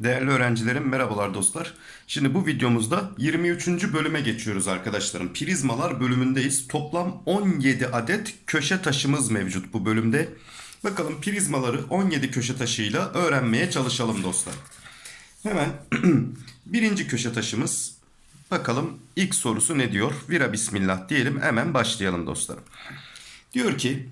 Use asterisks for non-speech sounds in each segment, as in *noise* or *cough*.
Değerli öğrencilerim merhabalar dostlar. Şimdi bu videomuzda 23. bölüme geçiyoruz arkadaşlarım. Prizmalar bölümündeyiz. Toplam 17 adet köşe taşımız mevcut bu bölümde. Bakalım prizmaları 17 köşe taşıyla öğrenmeye çalışalım dostlar. Hemen *clears throat* birinci köşe taşımız. Bakalım ilk sorusu ne diyor? Vira bismillah diyelim hemen başlayalım dostlarım. Diyor ki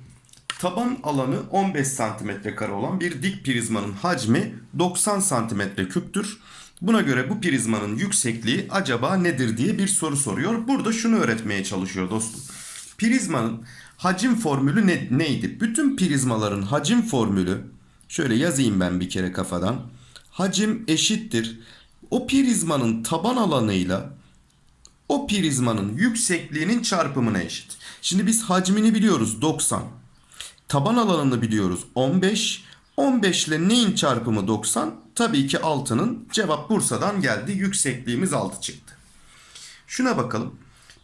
taban alanı 15 santimetre kare olan bir dik prizmanın hacmi 90 santimetre küptür. Buna göre bu prizmanın yüksekliği acaba nedir diye bir soru soruyor. Burada şunu öğretmeye çalışıyor dostum. Prizmanın hacim formülü ne, neydi? Bütün prizmaların hacim formülü şöyle yazayım ben bir kere kafadan. Hacim eşittir. O prizmanın taban alanıyla o prizmanın yüksekliğinin çarpımına eşit. Şimdi biz hacmini biliyoruz 90. Taban alanını biliyoruz 15. 15 ile neyin çarpımı 90? Tabii ki 6'nın. Cevap Bursa'dan geldi. Yüksekliğimiz 6 çıktı. Şuna bakalım.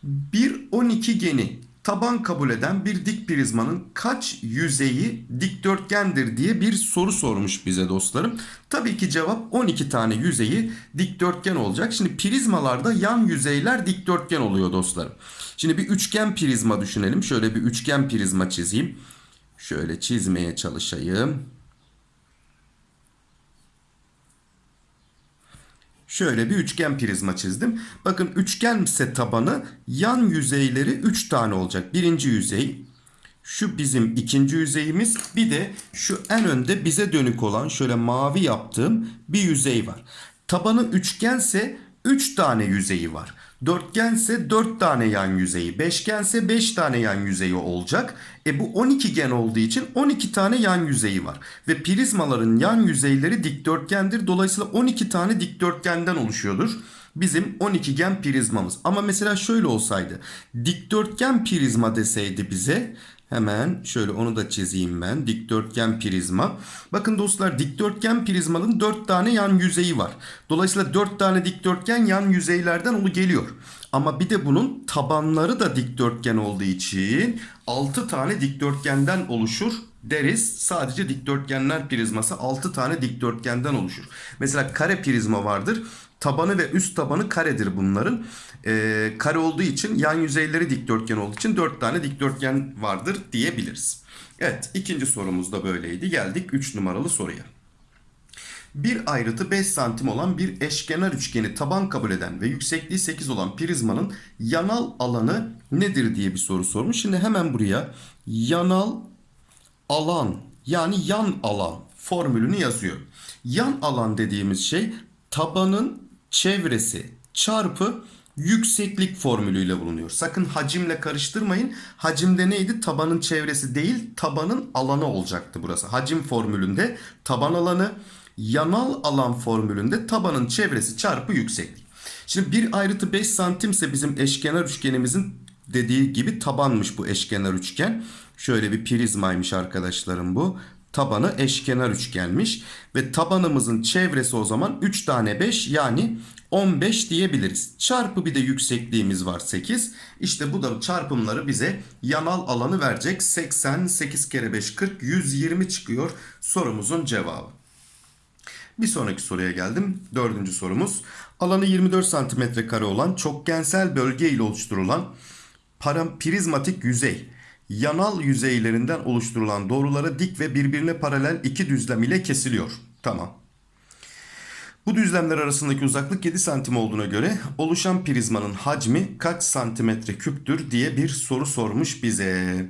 Bir 12 geni taban kabul eden bir dik prizmanın kaç yüzeyi dikdörtgendir diye bir soru sormuş bize dostlarım. Tabii ki cevap 12 tane yüzeyi dikdörtgen olacak. Şimdi prizmalarda yan yüzeyler dikdörtgen oluyor dostlarım. Şimdi bir üçgen prizma düşünelim. Şöyle bir üçgen prizma çizeyim. Şöyle çizmeye çalışayım. Şöyle bir üçgen prizma çizdim. Bakın üçgense tabanı yan yüzeyleri 3 tane olacak. Birinci yüzey, şu bizim ikinci yüzeyimiz. Bir de şu en önde bize dönük olan şöyle mavi yaptığım bir yüzey var. Tabanı üçgense 3 tane yüzeyi var. Dörtgense 4 tane yan yüzeyi, beşgense 5 tane yan yüzeyi olacak. E bu 12 gen olduğu için 12 tane yan yüzeyi var. Ve prizmaların yan yüzeyleri dikdörtgendir. Dolayısıyla 12 tane dikdörtgenden oluşuyordur. Bizim 12 gen prizmamız. Ama mesela şöyle olsaydı. Dikdörtgen prizma deseydi bize Hemen şöyle onu da çizeyim ben. Dikdörtgen prizma. Bakın dostlar dikdörtgen prizmanın 4 tane yan yüzeyi var. Dolayısıyla 4 tane dikdörtgen yan yüzeylerden olu geliyor. Ama bir de bunun tabanları da dikdörtgen olduğu için 6 tane dikdörtgenden oluşur deriz. Sadece dikdörtgenler prizması 6 tane dikdörtgenden oluşur. Mesela kare prizma vardır. Tabanı ve üst tabanı karedir bunların. Ee, kare olduğu için yan yüzeyleri dikdörtgen olduğu için 4 tane dikdörtgen vardır diyebiliriz. Evet ikinci sorumuz da böyleydi. Geldik 3 numaralı soruya. Bir ayrıtı 5 santim olan bir eşkenar üçgeni taban kabul eden ve yüksekliği 8 olan prizmanın yanal alanı nedir diye bir soru sormuş. Şimdi hemen buraya yanal alan yani yan alan formülünü yazıyor. Yan alan dediğimiz şey tabanın çevresi çarpı yükseklik formülüyle bulunuyor. Sakın hacimle karıştırmayın. Hacimde neydi? Tabanın çevresi değil, tabanın alanı olacaktı burası. Hacim formülünde taban alanı, yanal alan formülünde tabanın çevresi çarpı yükseklik. Şimdi bir ayrıtı 5 santimse bizim eşkenar üçgenimizin dediği gibi tabanmış bu eşkenar üçgen. Şöyle bir prizmaymış arkadaşlarım bu. Tabanı eşkenar üçgenmiş. Ve tabanımızın çevresi o zaman 3 tane 5 yani 15 diyebiliriz. Çarpı bir de yüksekliğimiz var 8. İşte bu da çarpımları bize yanal alanı verecek. 80, 8 kere 5, 40, 120 çıkıyor sorumuzun cevabı. Bir sonraki soruya geldim. Dördüncü sorumuz. Alanı 24 santimetre kare olan çokgensel bölge ile oluşturulan prizmatik yüzey yanal yüzeylerinden oluşturulan doğrulara dik ve birbirine paralel iki düzlem ile kesiliyor. Tamam. Bu düzlemler arasındaki uzaklık 7 santim olduğuna göre oluşan prizmanın hacmi kaç santimetre küptür diye bir soru sormuş bize.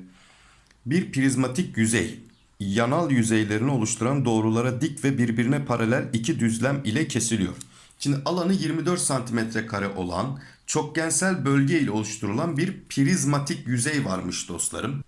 Bir prizmatik yüzey yanal yüzeylerini oluşturan doğrulara dik ve birbirine paralel iki düzlem ile kesiliyor. Şimdi alanı 24 santimetre kare olan çokgensel bölge ile oluşturulan bir prizmatik yüzey varmış dostlarım.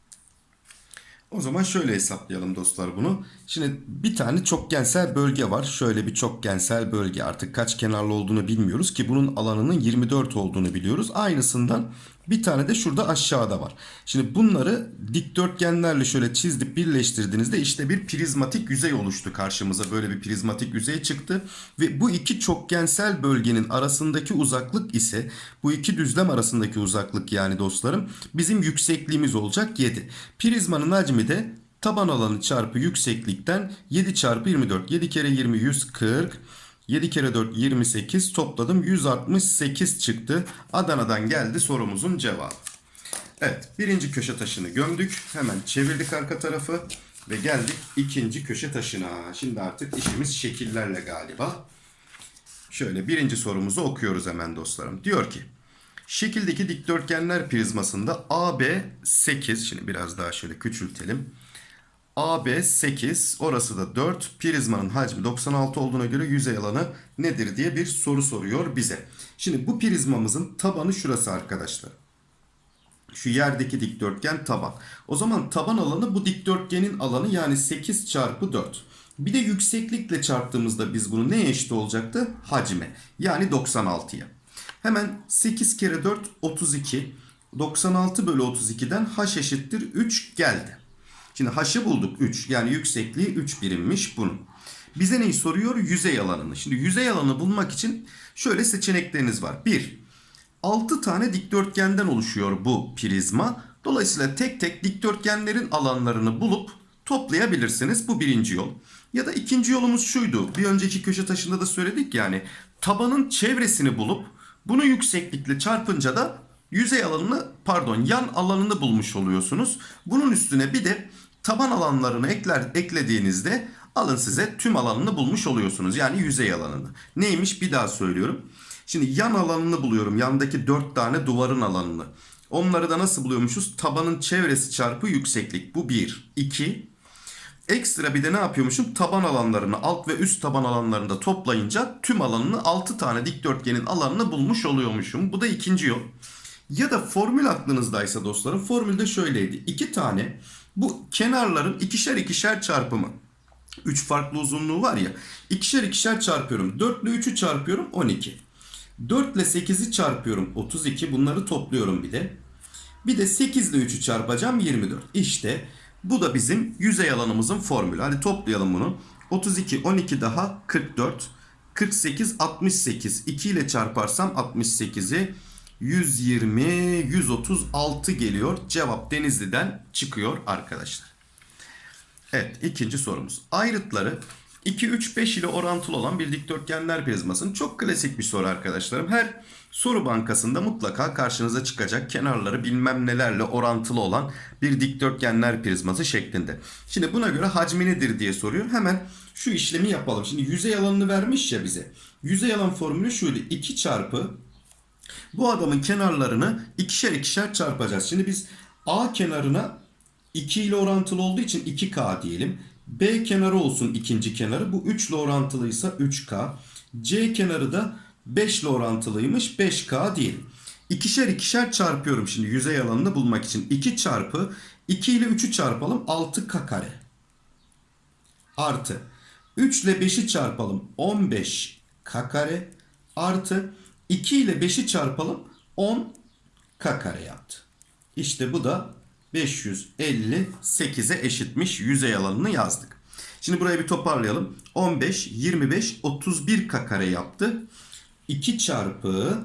O zaman şöyle hesaplayalım dostlar bunu. Şimdi bir tane çokgensel bölge var. Şöyle bir çokgensel bölge. Artık kaç kenarlı olduğunu bilmiyoruz ki bunun alanının 24 olduğunu biliyoruz. Aynısından bir tane de şurada aşağıda var. Şimdi bunları dikdörtgenlerle şöyle çizdik birleştirdiğinizde işte bir prizmatik yüzey oluştu karşımıza. Böyle bir prizmatik yüzey çıktı. Ve bu iki çokgensel bölgenin arasındaki uzaklık ise bu iki düzlem arasındaki uzaklık yani dostlarım bizim yüksekliğimiz olacak 7. Prizmanın hacmi de taban alanı çarpı yükseklikten 7 çarpı 24. 7 kere 20 140. 7 kere 4 28 topladım 168 çıktı. Adana'dan geldi sorumuzun cevabı. Evet birinci köşe taşını gömdük. Hemen çevirdik arka tarafı. Ve geldik ikinci köşe taşına. Şimdi artık işimiz şekillerle galiba. Şöyle birinci sorumuzu okuyoruz hemen dostlarım. Diyor ki şekildeki dikdörtgenler prizmasında AB 8 şimdi biraz daha şöyle küçültelim. AB 8 orası da 4 prizmanın hacmi 96 olduğuna göre yüzey alanı nedir diye bir soru soruyor bize. Şimdi bu prizmamızın tabanı şurası arkadaşlar. Şu yerdeki dikdörtgen taban. O zaman taban alanı bu dikdörtgenin alanı yani 8 çarpı 4. Bir de yükseklikle çarptığımızda biz bunu neye eşit olacaktı? Hacme. Yani 96'ya. Hemen 8 kere 4 32. 96 bölü 32'den h eşittir 3 geldi. Şimdi h'ı bulduk 3. Yani yüksekliği 3 birimmiş bunun. Bize neyi soruyor? Yüzey alanını. Şimdi yüzey alanı bulmak için şöyle seçenekleriniz var. 1. 6 tane dikdörtgenden oluşuyor bu prizma. Dolayısıyla tek tek dikdörtgenlerin alanlarını bulup toplayabilirsiniz. Bu birinci yol. Ya da ikinci yolumuz şuydu. Bir önceki köşe taşında da söyledik yani. Tabanın çevresini bulup bunu yükseklikle çarpınca da yüzey alanını pardon yan alanını bulmuş oluyorsunuz. Bunun üstüne bir de taban alanlarını ekler, eklediğinizde alın size tüm alanını bulmuş oluyorsunuz. Yani yüzey alanını. Neymiş bir daha söylüyorum. Şimdi yan alanını buluyorum. Yandaki 4 tane duvarın alanını. Onları da nasıl buluyormuşuz? Tabanın çevresi çarpı yükseklik. Bu 1. 2. Ekstra bir de ne yapıyormuşum? Taban alanlarını alt ve üst taban alanlarını da toplayınca tüm alanını 6 tane dikdörtgenin alanını bulmuş oluyormuşum. Bu da ikinci yol. Ya da formül aklınızdaysa dostlarım formülde şöyleydi. 2 tane bu kenarların ikişer ikişer çarpımı. 3 farklı uzunluğu var ya. ikişer ikişer çarpıyorum. 4 ile 3'ü çarpıyorum 12. 4 ile 8'i çarpıyorum 32. Bunları topluyorum bir de. Bir de 8 ile 3'ü çarpacağım 24. İşte bu da bizim yüzey alanımızın formülü. Hadi toplayalım bunu. 32, 12 daha 44. 48, 68. 2 ile çarparsam 68'i 120, 136 geliyor. Cevap Denizli'den çıkıyor arkadaşlar. Evet ikinci sorumuz. Ayrıtları 2, 3, 5 ile orantılı olan bir dikdörtgenler prizmasının çok klasik bir soru arkadaşlarım. Her soru bankasında mutlaka karşınıza çıkacak kenarları bilmem nelerle orantılı olan bir dikdörtgenler prizması şeklinde. Şimdi buna göre hacmi nedir diye soruyor. Hemen şu işlemi yapalım. Şimdi yüzey alanını vermiş ya bize. Yüzey alan formülü şuydu. 2 çarpı bu adamın kenarlarını ikişer ikişer çarpacağız. Şimdi biz A kenarına 2 ile orantılı olduğu için 2K diyelim. B kenarı olsun ikinci kenarı. Bu 3 ile orantılıysa 3K. C kenarı da 5 ile orantılıymış 5K diyelim. İkişer ikişer çarpıyorum şimdi yüzey alanını bulmak için. 2 çarpı 2 ile 3'ü çarpalım 6K kare. Artı 3 ile 5'i çarpalım 15K kare. Artı 2 ile 5'i çarpalım 10K kare yaptı. İşte bu da 558'e eşitmiş yüzey alanını yazdık. Şimdi burayı bir toparlayalım. 15, 25, 31 k kare yaptı. 2 çarpı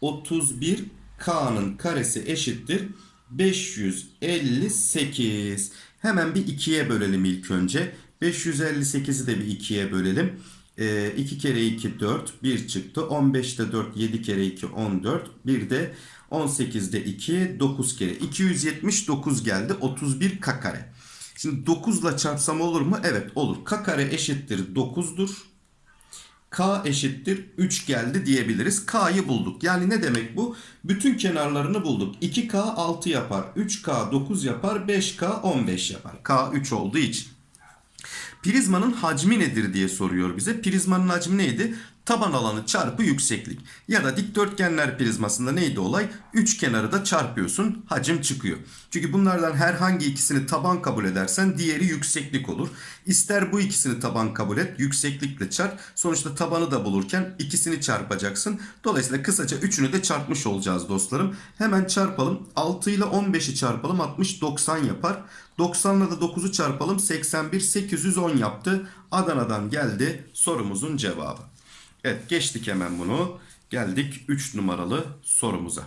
31 k'nın karesi eşittir 558. Hemen bir 2'ye bölelim ilk önce. 558'i de bir 2'ye bölelim. E, 2 kere 2 4 1 çıktı. 15'te 4 7 kere 2 14. Bir de 18'de 2 9 kere. 279 geldi. 31 k kare. Şimdi 9 ile çarpsam olur mu? Evet olur. K kare eşittir 9'dur. K eşittir 3 geldi diyebiliriz. K'yı bulduk. Yani ne demek bu? Bütün kenarlarını bulduk. 2K 6 yapar. 3K 9 yapar. 5K 15 yapar. K 3 olduğu için. Prizmanın hacmi nedir diye soruyor bize. Prizmanın hacmi neydi? Taban alanı çarpı yükseklik. Ya da dikdörtgenler prizmasında neydi olay? Üç kenarı da çarpıyorsun hacim çıkıyor. Çünkü bunlardan herhangi ikisini taban kabul edersen diğeri yükseklik olur. İster bu ikisini taban kabul et yükseklikle çarp. Sonuçta tabanı da bulurken ikisini çarpacaksın. Dolayısıyla kısaca üçünü de çarpmış olacağız dostlarım. Hemen çarpalım. 6 ile 15'i çarpalım 60 90 yapar. 90 ile de 9'u çarpalım 81 810 yaptı. Adana'dan geldi sorumuzun cevabı. Evet geçtik hemen bunu. Geldik 3 numaralı sorumuza.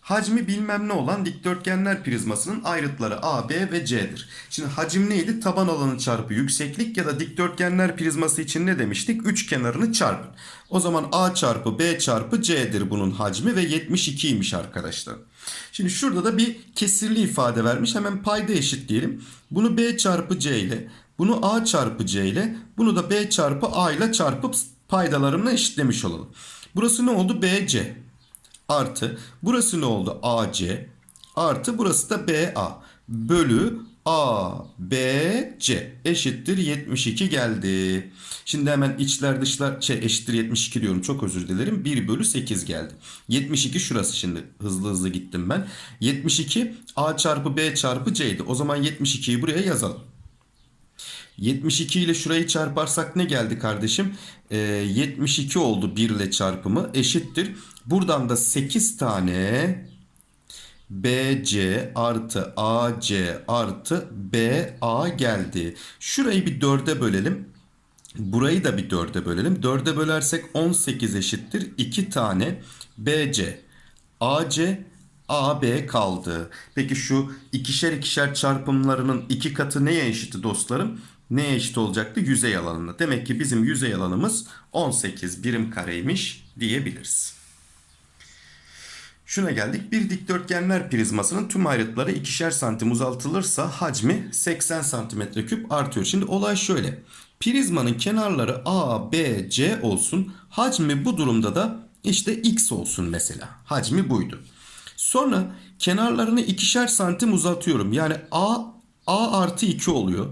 hacmi bilmem ne olan dikdörtgenler prizmasının ayrıtları A, B ve C'dir. Şimdi hacim neydi? Taban alanı çarpı yükseklik ya da dikdörtgenler prizması için ne demiştik? Üç kenarını çarpın. O zaman A çarpı B çarpı C'dir bunun hacmi ve 72'ymiş arkadaşlar. Şimdi şurada da bir kesirli ifade vermiş. Hemen payda eşitleyelim. Bunu B çarpı C ile, bunu A çarpı C ile, bunu da B çarpı A ile çarpıp paydalarımla eşitlemiş olalım. Burası ne oldu? BC artı burası ne oldu? AC artı burası da BA bölü ABC eşittir 72 geldi. Şimdi hemen içler dışlar şey eşittir 72 diyorum çok özür dilerim. 1 bölü 8 geldi. 72 şurası şimdi hızlı hızlı gittim ben. 72 A çarpı B çarpı C'ydi. O zaman 72'yi buraya yazalım. 72 ile şurayı çarparsak ne geldi kardeşim? Ee, 72 oldu 1 ile çarpımı eşittir. Buradan da 8 tane BC artı AC artı BA geldi. Şurayı bir 4'e bölelim. Burayı da bir 4'e bölelim. 4'e bölersek 18 eşittir. 2 tane BC, AC, AB kaldı. Peki şu ikişer ikişer çarpımlarının iki katı neye eşitti dostlarım? Neye eşit olacaktı? Yüzey alanına. Demek ki bizim yüzey alanımız 18 birim kareymiş diyebiliriz. Şuna geldik. Bir dikdörtgenler prizmasının tüm ayrıtları ikişer santim uzatılırsa hacmi 80 santimetre küp artıyor. Şimdi olay şöyle. Prizmanın kenarları A, B, C olsun. Hacmi bu durumda da işte X olsun mesela. Hacmi buydu. Sonra kenarlarını ikişer santim uzatıyorum. Yani A, A artı 2 oluyor.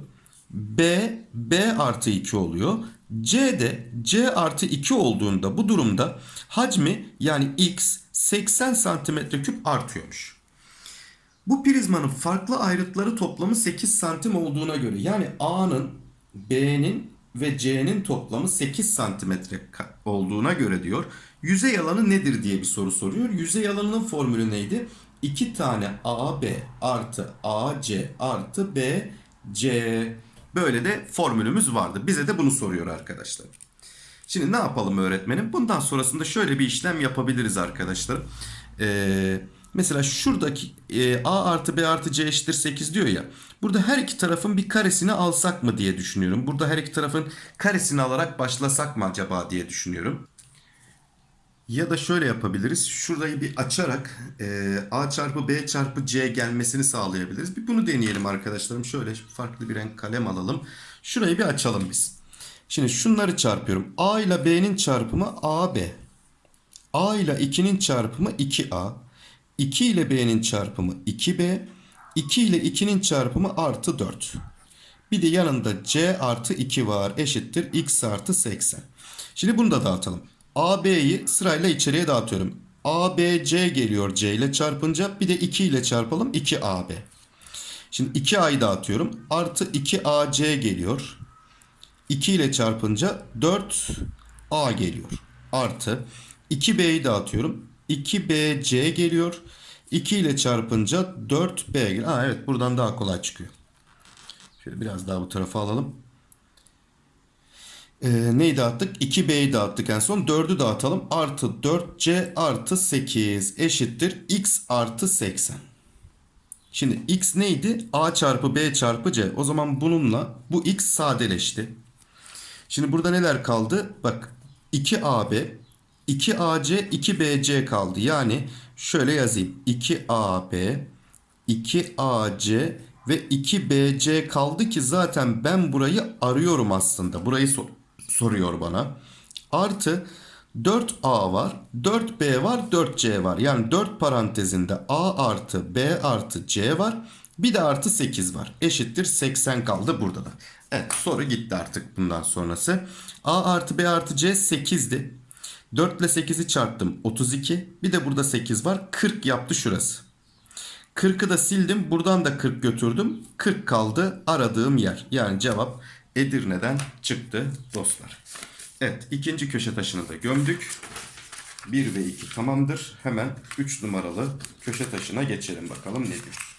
B, B artı 2 oluyor. C de C artı 2 olduğunda bu durumda hacmi yani X 80 santimetre küp artıyormuş. Bu prizmanın farklı ayrıtları toplamı 8 santim olduğuna göre yani A'nın, B'nin ve C'nin toplamı 8 santimetre olduğuna göre diyor. Yüzey alanı nedir diye bir soru soruyor. Yüzey alanının formülü neydi? 2 tane AB artı AC artı BC. Böyle de formülümüz vardı. Bize de bunu soruyor arkadaşlar. Şimdi ne yapalım öğretmenim? Bundan sonrasında şöyle bir işlem yapabiliriz arkadaşlar. Ee, mesela şuradaki e, A artı B artı C eşittir 8 diyor ya. Burada her iki tarafın bir karesini alsak mı diye düşünüyorum. Burada her iki tarafın karesini alarak başlasak mı acaba diye düşünüyorum. Ya da şöyle yapabiliriz. Şurayı bir açarak e, A çarpı B çarpı C gelmesini sağlayabiliriz. Bir bunu deneyelim arkadaşlarım. Şöyle farklı bir renk kalem alalım. Şurayı bir açalım biz. Şimdi şunları çarpıyorum. A ile B'nin çarpımı AB. A ile 2'nin çarpımı 2A. 2 ile B'nin çarpımı 2B. 2 ile 2'nin çarpımı artı 4. Bir de yanında C artı 2 var. Eşittir X artı 80. Şimdi bunu da dağıtalım. AB'yi sırayla içeriye dağıtıyorum. ABC geliyor C ile çarpınca bir de 2 ile çarpalım 2AB. Şimdi 2A'yı dağıtıyorum. Artı 2AC geliyor. 2 ile çarpınca 4A geliyor. Artı 2B'yi dağıtıyorum. 2BC geliyor. 2 ile çarpınca 4B geliyor. Aa, evet buradan daha kolay çıkıyor. Şöyle biraz daha bu tarafa alalım. Ee, neyi dağıttık? 2B'yi dağıttık en son. 4'ü dağıtalım. Artı 4C artı 8 eşittir. X artı 80. Şimdi X neydi? A çarpı B çarpı C. O zaman bununla bu X sadeleşti. Şimdi burada neler kaldı? Bak 2AB, 2AC, 2BC kaldı. Yani şöyle yazayım. 2AB, 2AC ve 2BC kaldı ki zaten ben burayı arıyorum aslında. Burayı sor soruyor bana. Artı 4A var, 4B var, 4C var. Yani 4 parantezinde A artı B artı C var. Bir de artı 8 var. Eşittir 80 kaldı burada da. Evet soru gitti artık bundan sonrası. A artı B artı C 8'di. 4 ile 8'i çarptım 32. Bir de burada 8 var. 40 yaptı şurası. 40'ı da sildim. Buradan da 40 götürdüm. 40 kaldı aradığım yer. Yani cevap Edirne'den çıktı dostlar. Evet ikinci köşe taşını da gömdük. 1 ve 2 tamamdır. Hemen 3 numaralı köşe taşına geçelim bakalım ne diyor.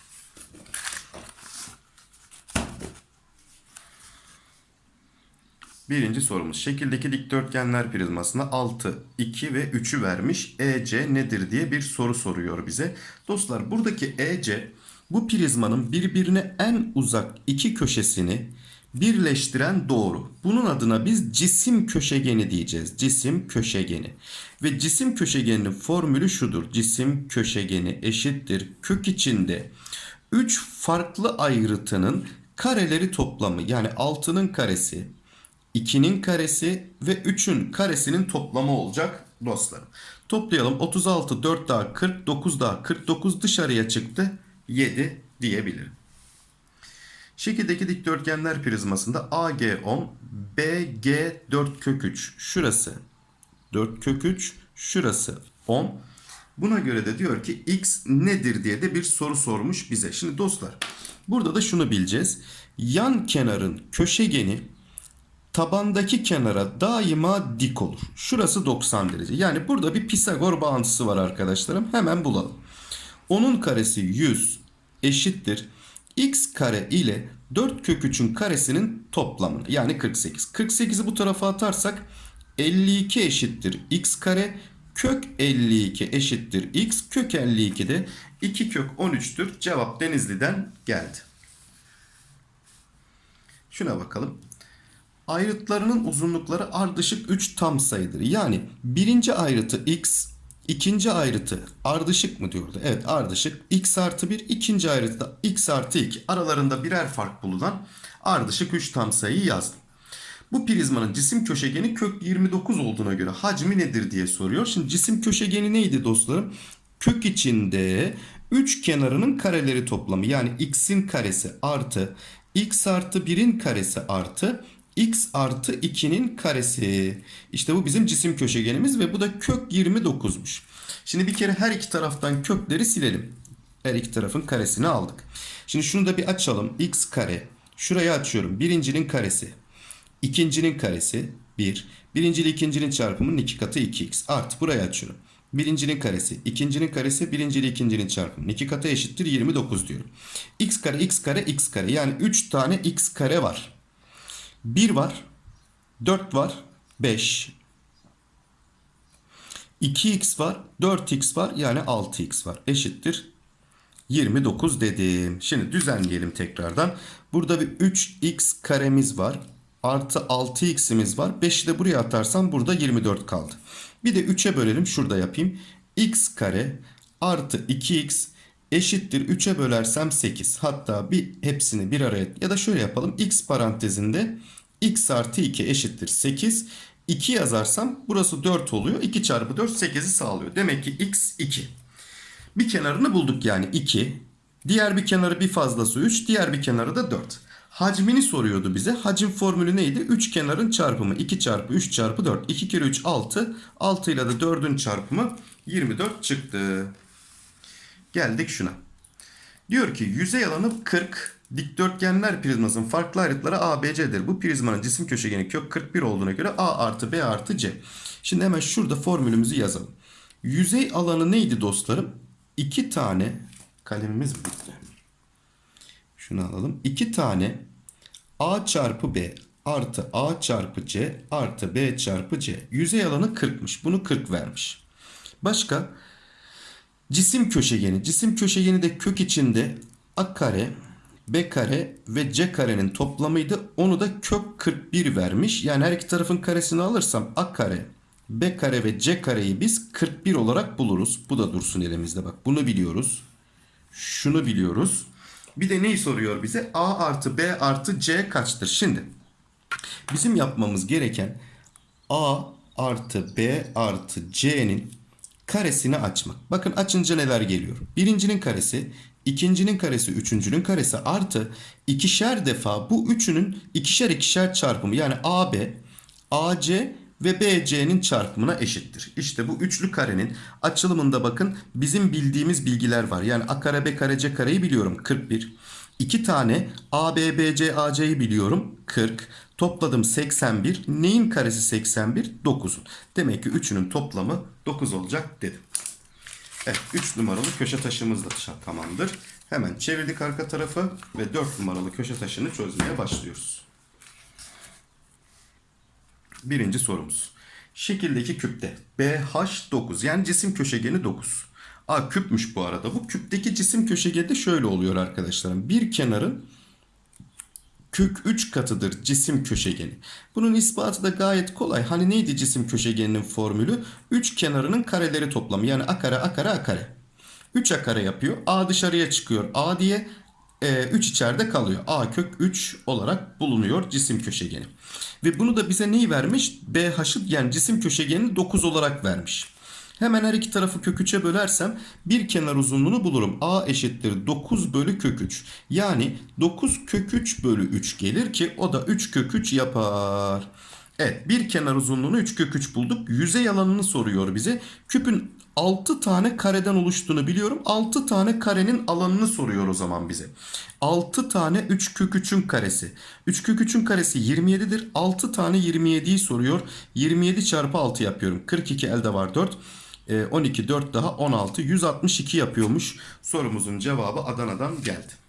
Birinci sorumuz. Şekildeki dikdörtgenler prizmasına 6, 2 ve 3'ü vermiş. EC nedir diye bir soru soruyor bize. Dostlar buradaki EC bu prizmanın birbirine en uzak iki köşesini birleştiren doğru. Bunun adına biz cisim köşegeni diyeceğiz. Cisim köşegeni. Ve cisim köşegeninin formülü şudur. Cisim köşegeni eşittir kök içinde 3 farklı ayrıtının kareleri toplamı. Yani 6'nın karesi, 2'nin karesi ve 3'ün karesinin toplamı olacak dostlarım. Toplayalım. 36, 4 daha 40, 9 daha 49 dışarıya çıktı. 7 diyebilirim. Şekildeki dikdörtgenler prizmasında AG10, BG 4 kök 3. Şurası 4 kök 3, şurası 10. Buna göre de diyor ki x nedir diye de bir soru sormuş bize. Şimdi dostlar burada da şunu bileceğiz. Yan kenarın köşegeni tabandaki kenara daima dik olur. Şurası 90 derece. Yani burada bir Pisagor bağıntısı var arkadaşlarım. Hemen bulalım. Onun karesi 100 eşittir. X kare ile 4 kök 3'ün karesinin toplamını yani 48. 48'i bu tarafa atarsak 52 eşittir x kare kök 52 eşittir x kök 52 de 2 kök 13'tür. Cevap Denizli'den geldi. Şuna bakalım. Ayrıtlarının uzunlukları ardışık 3 tam sayıdır. Yani birinci ayrıtı x, ikinci ayrıtı ardışık mı diyordu? Evet ardışık. x artı 1, ikinci ayrıtı da x artı 2. Aralarında birer fark bulunan ardışık 3 tam sayıyı yazdım. Bu prizmanın cisim köşegeni kök 29 olduğuna göre hacmi nedir diye soruyor. Şimdi cisim köşegeni neydi dostlarım? Kök içinde 3 kenarının kareleri toplamı. Yani x'in karesi artı x artı 1'in karesi artı x artı 2'nin karesi. İşte bu bizim cisim köşegenimiz ve bu da kök 29'muş. Şimdi bir kere her iki taraftan kökleri silelim. Her iki tarafın karesini aldık. Şimdi şunu da bir açalım. x kare. Şurayı açıyorum. Birincinin karesi. İkincinin karesi 1. Birinci ile ikincinin çarpımının 2 katı 2x. Artı burayı açıyorum. Birincinin karesi, ikincinin karesi, birinci ile ikincinin çarpımının 2 katı eşittir 29 diyorum. x kare, x kare, x kare. Yani 3 tane x kare var. 1 var, 4 var, 5. 2x var, 4x var yani 6x var. Eşittir 29 dedim. Şimdi düzenleyelim tekrardan. Burada bir 3x karemiz var. Artı 6x'imiz var. 5'i de buraya atarsam burada 24 kaldı. Bir de 3'e bölelim. Şurada yapayım. x kare artı 2x eşittir 3'e bölersem 8. Hatta bir hepsini bir araya ya da şöyle yapalım. x parantezinde x artı 2 eşittir 8. 2 yazarsam burası 4 oluyor. 2 çarpı 4 8'i sağlıyor. Demek ki x 2. Bir kenarını bulduk yani 2. Diğer bir kenarı bir fazlası 3. Diğer bir kenarı da 4. Hacmini soruyordu bize. Hacim formülü neydi? 3 kenarın çarpımı 2 çarpı 3 çarpı 4. 2 kere 3 6. 6 ile de 4'ün çarpımı 24 çıktı. Geldik şuna. Diyor ki yüzey alanı 40. Dikdörtgenler prizmasının farklı ayrıtları A, B, C'dir. Bu prizmanın cisim köşegeni kök 41 olduğuna göre A artı B artı C. Şimdi hemen şurada formülümüzü yazalım. Yüzey alanı neydi dostlarım? 2 tane kalemimiz bitti. Şunu alalım. 2 tane A çarpı B artı A çarpı C artı B çarpı C. Yüzey alanı 40'mış. Bunu 40 vermiş. Başka? Cisim köşegeni. Cisim köşegeni de kök içinde A kare, B kare ve C karenin toplamıydı. Onu da kök 41 vermiş. Yani her iki tarafın karesini alırsam A kare, B kare ve C kareyi biz 41 olarak buluruz. Bu da dursun elimizde bak. Bunu biliyoruz. Şunu biliyoruz. Bir de neyi soruyor bize? A artı B artı C kaçtır? Şimdi bizim yapmamız gereken A artı B artı C'nin karesini açmak. Bakın açınca neler geliyor? Birincinin karesi, ikincinin karesi, üçüncünün karesi artı ikişer defa bu üçünün ikişer ikişer çarpımı yani AB, AC ve BC'nin çarpımına eşittir. İşte bu üçlü karenin açılımında bakın bizim bildiğimiz bilgiler var. Yani A kare B kare C kareyi biliyorum 41. İki tane A, B, B, C, A, C'yi biliyorum 40. Topladım 81. Neyin karesi 81? 9'un. Demek ki üçünün toplamı 9 olacak dedim. Evet 3 numaralı köşe taşımız da tamamdır. Hemen çevirdik arka tarafı ve 4 numaralı köşe taşını çözmeye başlıyoruz. birinci sorumuz. Şekildeki küpte BH9 yani cisim köşegeni 9. A küpmüş bu arada. Bu küpteki cisim köşegeni de şöyle oluyor arkadaşlarım. Bir kenarın kök 3 katıdır cisim köşegeni. Bunun ispatı da gayet kolay. Hani neydi cisim köşegeninin formülü? 3 kenarının kareleri toplamı. Yani a kare a kare a kare. 3 a kare yapıyor. A dışarıya çıkıyor. A diye 3 içeride kalıyor. A kök 3 olarak bulunuyor cisim köşegeni. Ve bunu da bize neyi vermiş? BH'ı yani cisim köşegenini 9 olarak vermiş. Hemen her iki tarafı kök 3'e bölersem bir kenar uzunluğunu bulurum. A eşittir 9 bölü kök 3. Yani 9 kök 3 bölü 3 gelir ki o da 3 kök 3 yapar. Evet bir kenar uzunluğunu 3 kök 3 bulduk. Yüzey alanını soruyor bize. Küpün 6 tane kareden oluştuğunu biliyorum. 6 tane karenin alanını soruyor o zaman bize. 6 tane 3 kök 3'ün karesi. 3 kök 3'ün karesi 27'dir. 6 tane 27'yi soruyor. 27 çarpı 6 yapıyorum. 42 elde var 4. 12 4 daha 16 162 yapıyormuş. Sorumuzun cevabı Adana'dan geldi.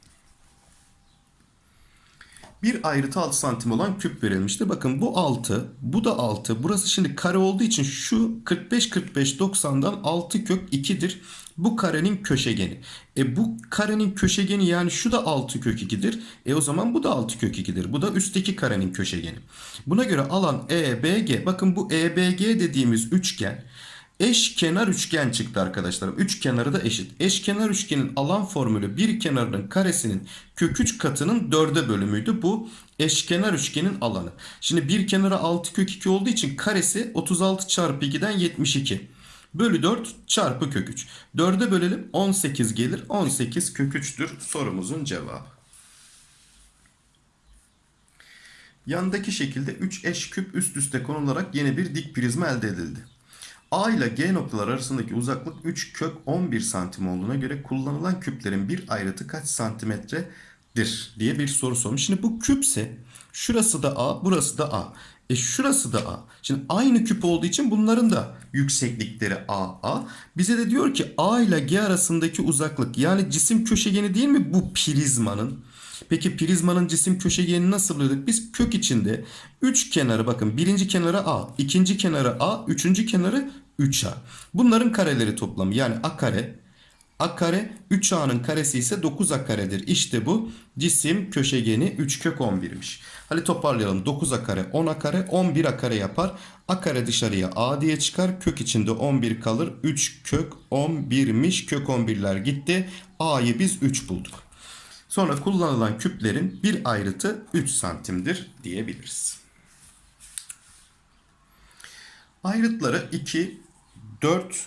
Bir ayrıtı 6 santim olan küp verilmişti. Bakın bu 6, bu da 6. Burası şimdi kare olduğu için şu 45 45 90'dan 6 kök 2'dir. Bu karenin köşegeni. E bu karenin köşegeni yani şu da 6 kök 2'dir. E o zaman bu da 6 kök 2'dir. Bu da üstteki karenin köşegeni. Buna göre alan EBG. Bakın bu EBG dediğimiz üçgen Eş kenar üçgen çıktı arkadaşlar. Üç kenarı da eşit. Eş kenar üçgenin alan formülü bir kenarının karesinin kök 3 katının dörde bölümüydü. Bu eşkenar üçgenin alanı. Şimdi bir kenara 6 kök 2 olduğu için karesi 36 çarpı 2'den 72. Bölü 4 çarpı kök 3. 4'e bölelim 18 gelir. 18 kök 3'tür sorumuzun cevabı. Yandaki şekilde 3 eş küp üst üste konularak yeni bir dik prizma elde edildi. A ile G noktalar arasındaki uzaklık 3 kök 11 santim olduğuna göre kullanılan küplerin bir ayrıtı kaç santimetredir diye bir soru sormuş. Şimdi bu küpse şurası da A burası da A. E şurası da A. Şimdi aynı küp olduğu için bunların da yükseklikleri A A. Bize de diyor ki A ile G arasındaki uzaklık yani cisim köşegeni değil mi bu prizmanın? Peki prizmanın cisim köşegenini nasıl buluyorduk? Biz kök içinde 3 kenarı bakın birinci kenarı A, ikinci kenarı A, üçüncü kenarı 3A. Bunların kareleri toplamı yani A kare, A kare 3A'nın karesi ise 9A karedir. İşte bu cisim köşegeni 3 kök 11'miş. Hadi toparlayalım. 9A kare 10A kare 11A kare yapar. A kare dışarıya A diye çıkar. Kök içinde 11 kalır. 3 kök 11'miş. Kök 11'ler gitti. A'yı biz 3 bulduk. Sonra kullanılan küplerin bir ayrıtı 3 santimdir diyebiliriz. Ayrıtları 2, 4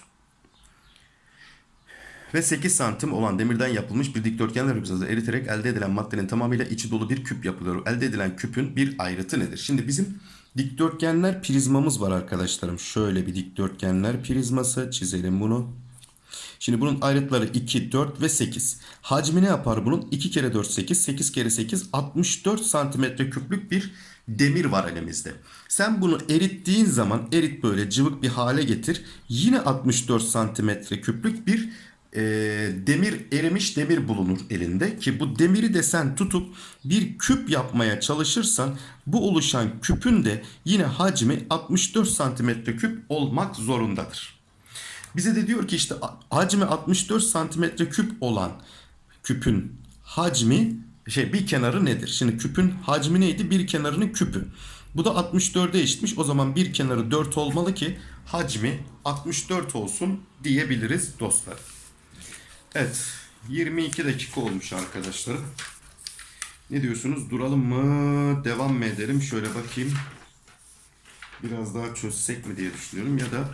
ve 8 santim olan demirden yapılmış bir dikdörtgenler hücresi eriterek elde edilen maddenin tamamıyla içi dolu bir küp yapılıyor. Elde edilen küpün bir ayrıtı nedir? Şimdi bizim dikdörtgenler prizmamız var arkadaşlarım. Şöyle bir dikdörtgenler prizması çizelim bunu. Şimdi bunun ayrıtları 2, 4 ve 8. Hacmi ne yapar bunun? 2 kere 4 8, 8 kere 8 64 santimetre küplük bir demir var elimizde. Sen bunu erittiğin zaman erit böyle cıvık bir hale getir. Yine 64 santimetre küplük bir e, demir erimiş demir bulunur elinde ki bu demiri de sen tutup bir küp yapmaya çalışırsan bu oluşan küpün de yine hacmi 64 santimetre küp olmak zorundadır. Bize de diyor ki işte hacmi 64 santimetre küp olan küpün hacmi şey bir kenarı nedir? Şimdi küpün hacmi neydi? Bir kenarının küpü. Bu da 64'e eşitmiş. O zaman bir kenarı 4 olmalı ki hacmi 64 olsun diyebiliriz dostlar. Evet 22 dakika olmuş arkadaşlar. Ne diyorsunuz? Duralım mı? Devam mı edelim? Şöyle bakayım. Biraz daha çözsek mi diye düşünüyorum ya da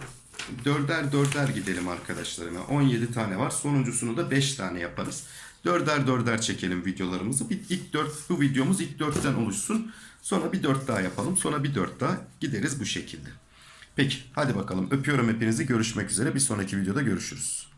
dörder dörder gidelim arkadaşlarıma. 17 tane var. Sonuncusunu da 5 tane yaparız. Dörder dörder çekelim videolarımızı. Bir ilk 4 bu videomuz ilk 4'ten oluşsun. Sonra bir 4 daha yapalım. Sonra bir 4 daha gideriz bu şekilde. Peki hadi bakalım öpüyorum hepinizi. Görüşmek üzere. Bir sonraki videoda görüşürüz.